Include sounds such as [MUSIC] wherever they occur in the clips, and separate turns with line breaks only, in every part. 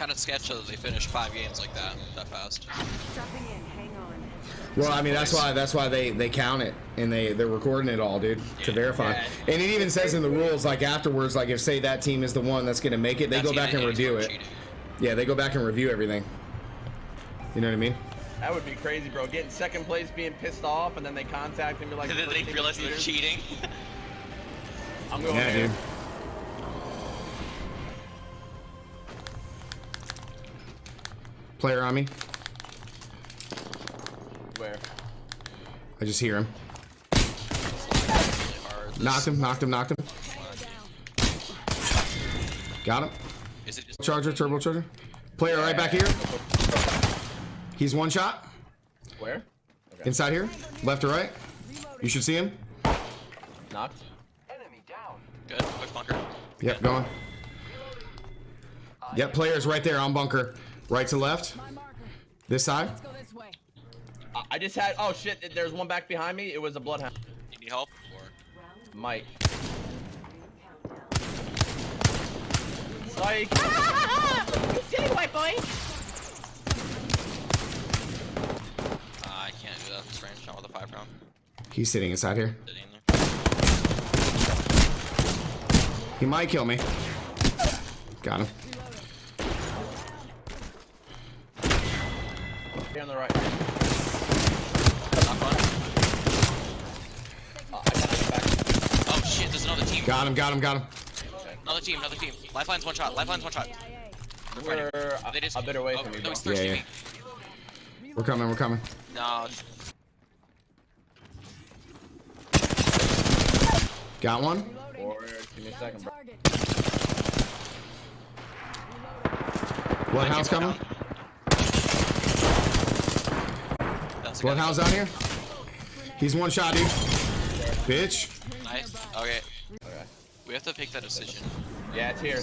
kind of sketch that they finished five games like that that fast.
Dropping in. Hang on.
Well, I mean that's why that's why they they count it and they they're recording it all, dude, to verify.
Yeah.
And it even says in the rules, like afterwards, like if say that team is the one that's gonna make it, they
That
go back and review it.
cheating.
Yeah, they go back and review everything. You know what I mean?
That would be crazy, bro. Getting second place, being pissed off, and then they contact and be like,
And [LAUGHS] then they realize they're cheating. [LAUGHS]
I'm going
Yeah, dude. Player on me.
Where?
I just hear him.
Hard. This-
Knocked him, knocked him, knocked him. Got him.
Is it just
Charger, turbo charger. Player right back here. He's one shot.
Where? Okay.
Inside here. Left or right. You should see him.
Knocked. Enemy down.
Good? Quick bunker.
Yep, going. Yep, player's right there on bunker. Right to left. This side.
Let's go this way.
I- I just had. Oh shit! There's one back behind me. It was a bloodhound.
You need help? Or
Mike. Psych. [LAUGHS]
City white boy.
uh, I can't do that this range. Not with a five round.
He's sitting inside here.
Sitting in there.
He might kill me. Got him.
Here on the right.
Knock one.
Uh, I got it back.
Oh shit! There's another team.
Got him, got him, got him.
Another team. Another team. Lifeline's one shot. Lifeline's one shot. They're.
We're a,
They just.
a bit away
oh,
from you.
No, he's thirsty.
Yeah,
me.
We're coming, we're coming.
No.
Got one.
Or, give me a second, bro.
Target.
Bloodhound's coming.
That's a guy.
Bloodhound's out here. He's one shot, dude. Bitch.
Nice. Okay.
Okay.
We have to pick that decision.
Yeah, it's here.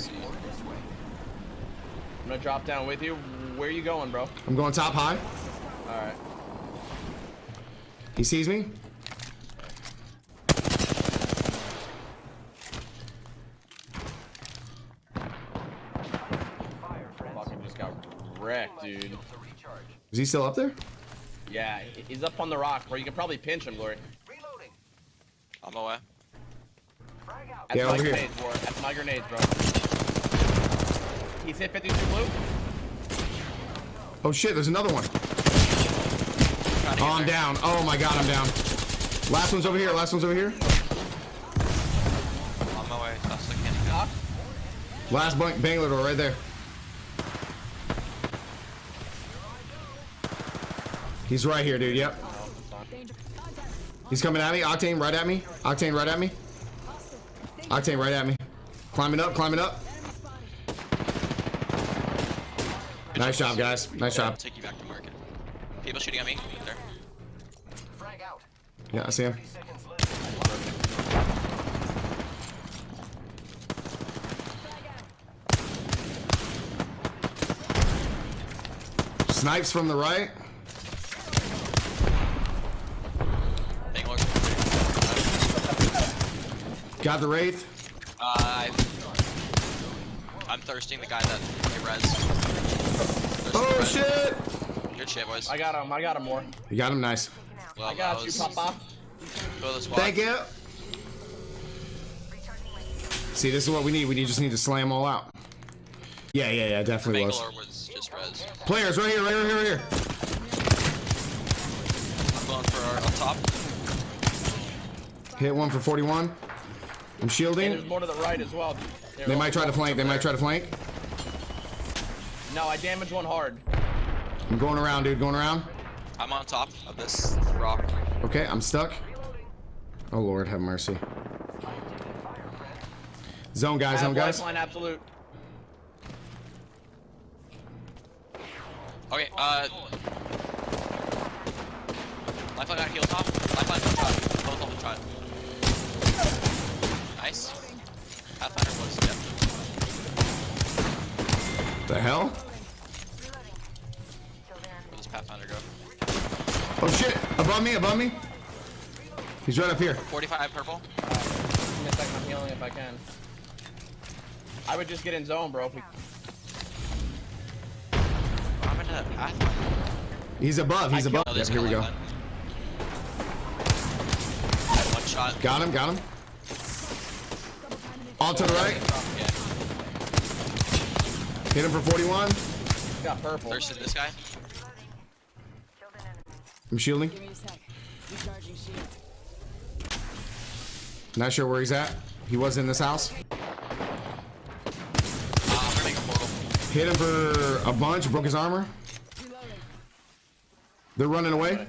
I'm gonna drop down with you. Where are you going, bro?
I'm going top high.
All right.
He sees me.
Fucking just got wrecked, dude.
Is he still up there?
Yeah, he's up on the rock, bro. You can probably pinch him, Glory.
On my way.
That's
Yeah,
my
over here.
grenades, bro. That's my grenades, bro. He's hit 52 blue.
Oh shit, there's another one. Oh, I'm
there.
down. Oh my god, I'm down. Last one's over here. Last one's over here.
On my way. That's the candy
Last bunk Bangler door right there. He's right here, dude. Yep. He's coming at me. Octane right at me. Octane right at me. Octane right at me. Climbing up, climbing up. Nice job, guys. Nice job.
take you back to market. People shooting at me. There.
Yeah, I see him. Snipes from the right.
Bangalore.
Got the Wraith.
Uh, I- I'm thirsting the guy that I res.
Oh
res.
shit!
Good shit, boys.
I got him. I got him more.
You got him nice.
Well,
I got
that
you, Papa.
Go the squad.
Thank you. See, this is what we need. We just need to slam all out. Yeah, yeah, yeah, definitely was.
Was just res.
Players right here, right here, right here.
I'm going for our up top.
Hit one for 41. I'm
And
shielding.
there's more to the right as well.
They might try to flank. They might try to flank.
No, I damaged one hard.
I'm going around, dude. Going around.
I'm on top of this rock.
Okay, I'm stuck. Oh Lord, have mercy. Zone guys, zone guys.
lifeline absolute.
Okay, uh. Lifeline got heal top. Lifeline one shot. Both on the shot. Nice. Pathfinder was, yeah.
The hell?
Where does Pathfinder go?
Oh shit! Above me, above me. He's right up here.
45 purple.
Give me a second. I'm healing if I can. I would just get in zone, bro. If we...
happened to that Pathfinder?
He's above. He's
I
above.
killed-
Yep, here we go.
one. One shot.
Got him. Got him. On to the right. Hit him for 41.
Got purple.
Thirsted this guy.
I'm shielding.
Give me a sec. Recharging shield.
Not sure where he's at. He was in this house.
I'm gonna make a portal.
Hit him for a bunch. Broke his armor. They're running away.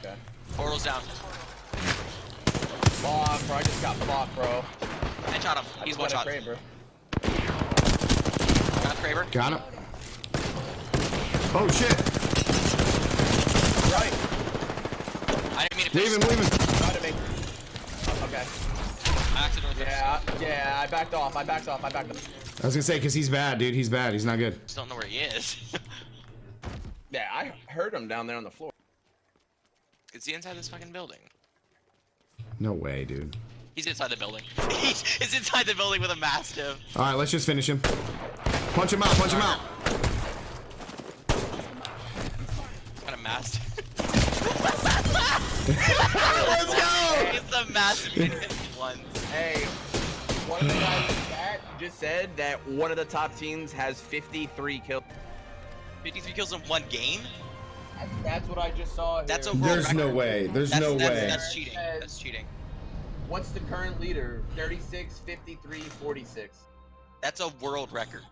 Okay.
Portal's down.
Fuck, bro. I just got blocked, bro.
I shot him. He's one shot.
crate, bro.
Got Kraber.
Got him. Oh shit.
Right.
I didn't mean to
Leave him.
finish.
Leave him.
Try to make. Okay.
I accidentally
Yeah, yeah. I backed off. I backed off. I backed off.
I was gonna say because he's bad, dude. He's bad. He's not good.
just don't know where he is. [LAUGHS]
Yeah, I heard him down there on the floor.
is he inside this fucking building?
No way, dude.
He's inside the building. [LAUGHS] He's, he's inside the building with a mastiff.
All right, let's just finish him. Punch him out. Punch him out.
Got a mastiff. [LAUGHS]
Let's go.
He's the mastiff one.
Hey, one of the guys in chat just said that one of the top teams has 53 kills.
53 kills in one game?
That's what I just saw.
That's
here.
a world
There's no way. There's
That's,
no
that's,
way.
That's cheating. That's cheating.
What's the current leader? 36, 53, 46.
That's a world record.